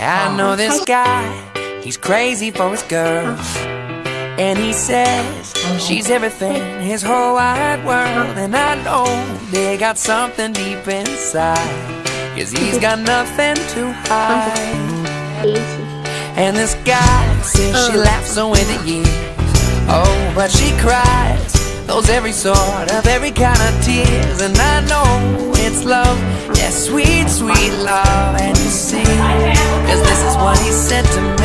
I know this guy, he's crazy for his girl. And he says she's everything, his whole wide world. And I know they got something deep inside. Cause he's got nothing to hide. And this guy says she oh. laughs away the years. Oh, but she cries those every sort of every kind of tears. And I know it's love, yeah, sweet, sweet love. And you see, said to me.